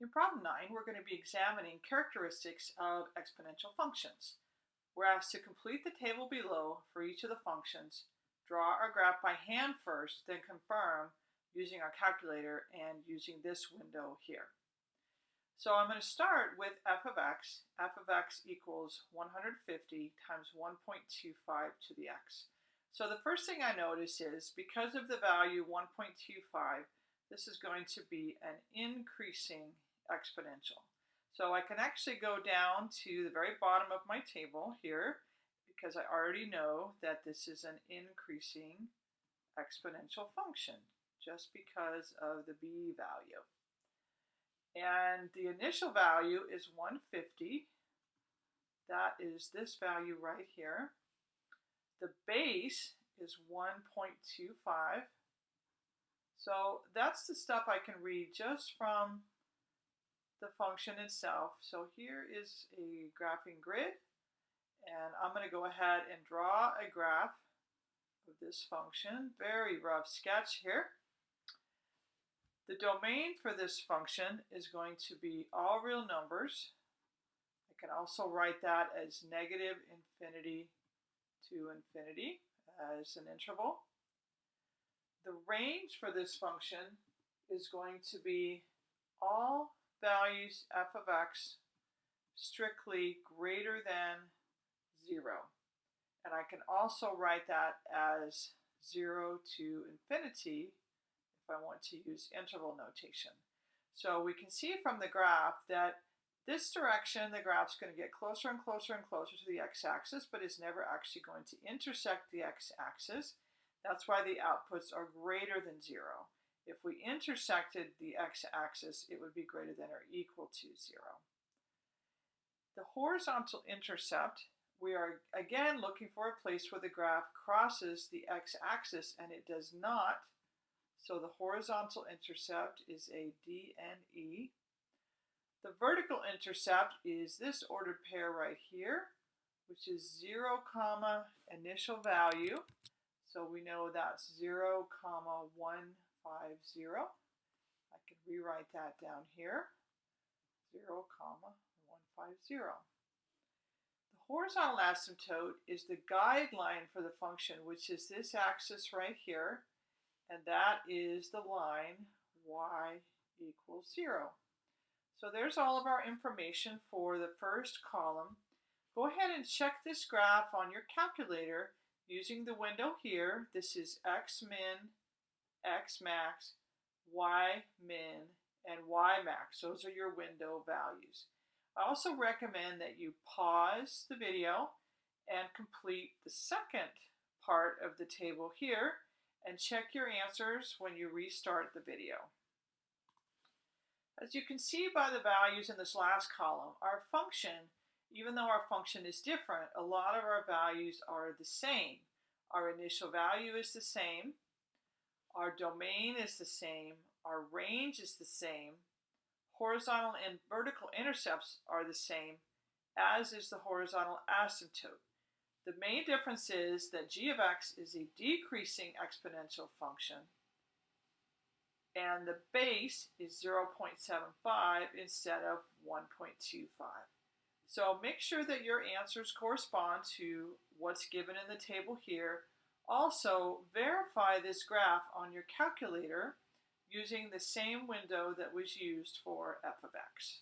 In problem 9, we're going to be examining characteristics of exponential functions. We're asked to complete the table below for each of the functions, draw our graph by hand first, then confirm using our calculator and using this window here. So I'm going to start with f of x. f of x equals 150 times 1.25 to the x. So the first thing I notice is because of the value 1.25, this is going to be an increasing exponential. So I can actually go down to the very bottom of my table here because I already know that this is an increasing exponential function just because of the b value. And the initial value is 150. That is this value right here. The base is 1.25. So that's the stuff I can read just from the function itself. So here is a graphing grid, and I'm going to go ahead and draw a graph of this function. Very rough sketch here. The domain for this function is going to be all real numbers. I can also write that as negative infinity to infinity as an interval. The range for this function is going to be all values f of x strictly greater than 0. And I can also write that as 0 to infinity if I want to use interval notation. So we can see from the graph that this direction, the graph's going to get closer and closer and closer to the x-axis, but is never actually going to intersect the x-axis. That's why the outputs are greater than 0. If we intersected the x-axis, it would be greater than or equal to 0. The horizontal intercept, we are again looking for a place where the graph crosses the x-axis, and it does not. So the horizontal intercept is a DNE. The vertical intercept is this ordered pair right here, which is 0, comma, initial value. So we know that's 0, comma, 1, 5, 0. I can rewrite that down here, 0, comma, 1, 5, 0. The horizontal asymptote is the guideline for the function, which is this axis right here, and that is the line y equals 0. So there's all of our information for the first column. Go ahead and check this graph on your calculator using the window here. This is x min X max, Y min, and Y max. Those are your window values. I also recommend that you pause the video and complete the second part of the table here and check your answers when you restart the video. As you can see by the values in this last column, our function, even though our function is different, a lot of our values are the same. Our initial value is the same, our domain is the same. Our range is the same. Horizontal and vertical intercepts are the same, as is the horizontal asymptote. The main difference is that g of x is a decreasing exponential function, and the base is 0.75 instead of 1.25. So make sure that your answers correspond to what's given in the table here also, verify this graph on your calculator using the same window that was used for f of x.